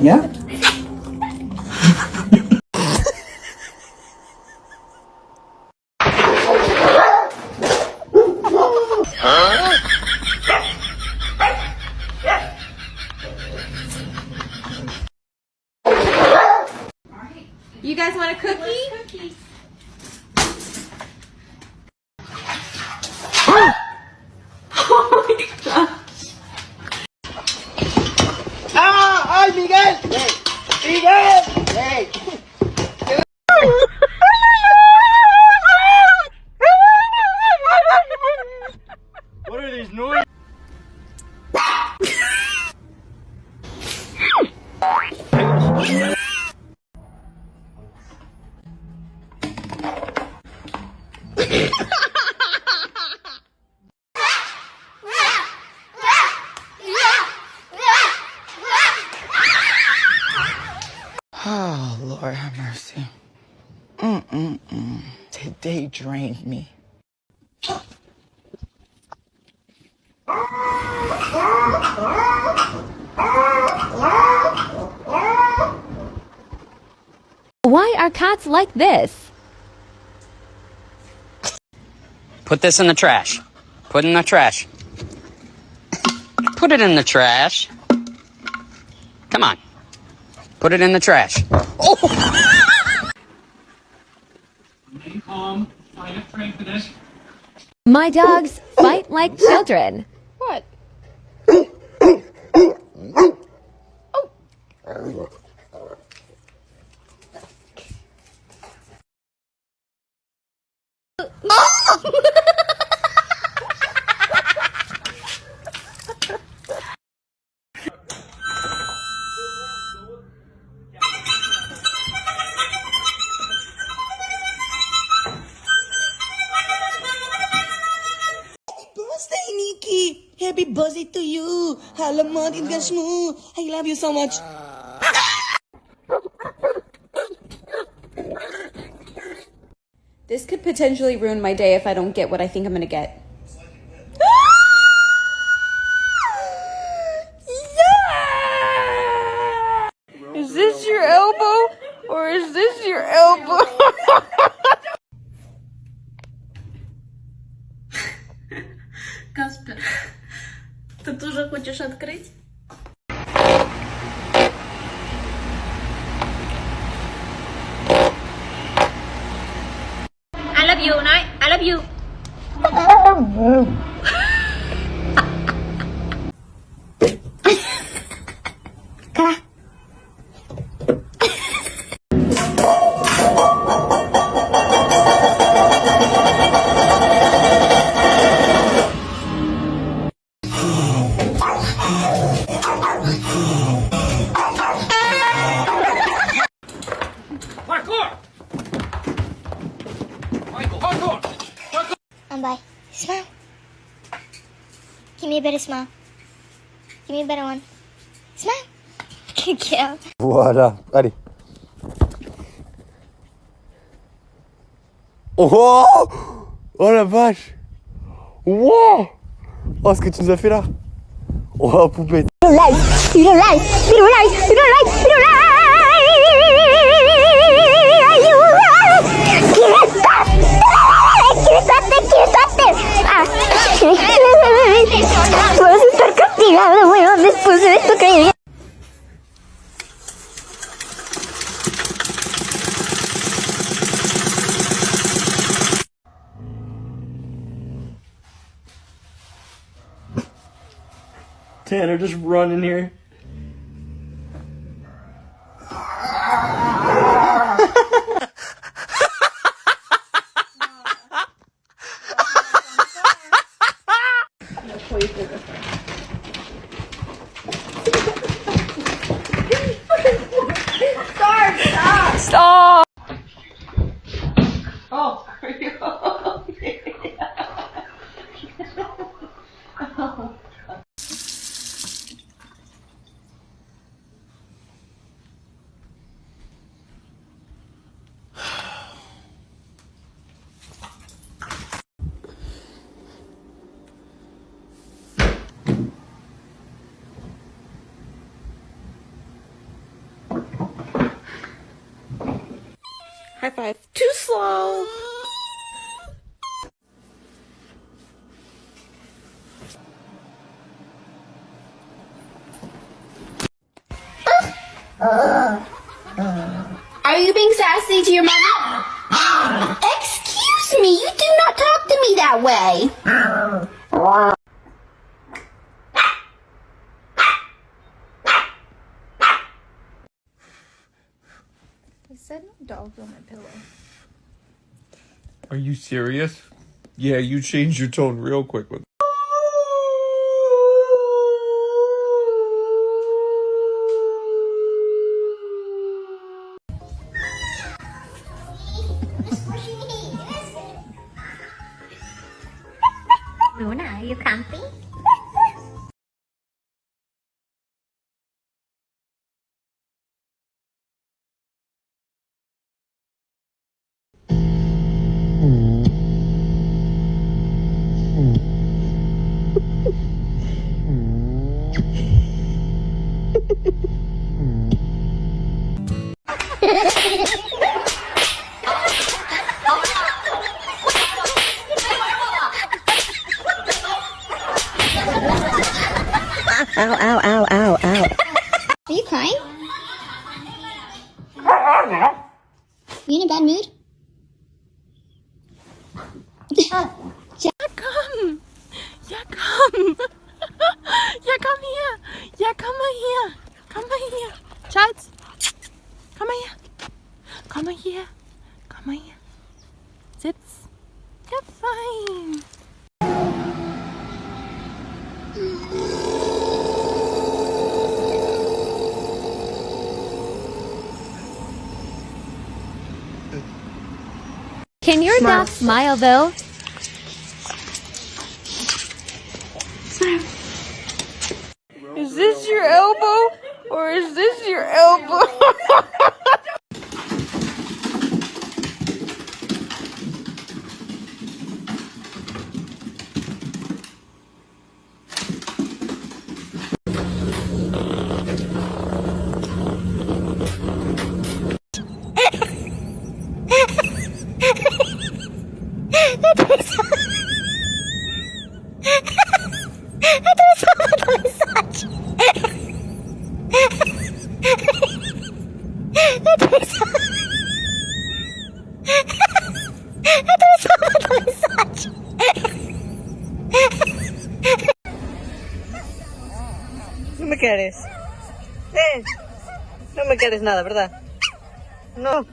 Ja? You guys want a cookie? Lord have mercy. Mm-mm-mm. Today drained me. Why are cats like this? Put this in the trash. Put it in the trash. Put it in the trash. Come on. Put it in the trash. Oh. My dogs fight like children. What? birthday, oh. oh. Happy birthday to you! Halaman, ingas mo! I love you so much! This could potentially ruin my day if I don't get what I think I'm gonna get. You nói I love you. Ừ. Smile. Give me a better smile. Give me a better one. Smile. Good girl. Voilà, allez. Oh Oh la vache Wow Oh ce que tu nous as fait là Oh poupée You don't like. You don't like. You don't like. You don't like. You don't like. A estar weón, después de esto que Tanner just running here. High five. Too slow. Are you being sassy to your mother? Excuse me, you do not talk to me that way. Said no dogs on my pillow. Are you serious? Yeah, you changed your tone real quick with Ow, ow, ow, ow, ow. Are you crying? Are You in a bad mood? Come. Yeah, come. yeah, come here. Yeah, come here. Come here. Charles. Come here. Come here. Come here. Sit. You're fine. Can your dog smile though? Is this your elbow? Or is this your elbow? quieres. Eh, no me quieres nada, ¿verdad? No.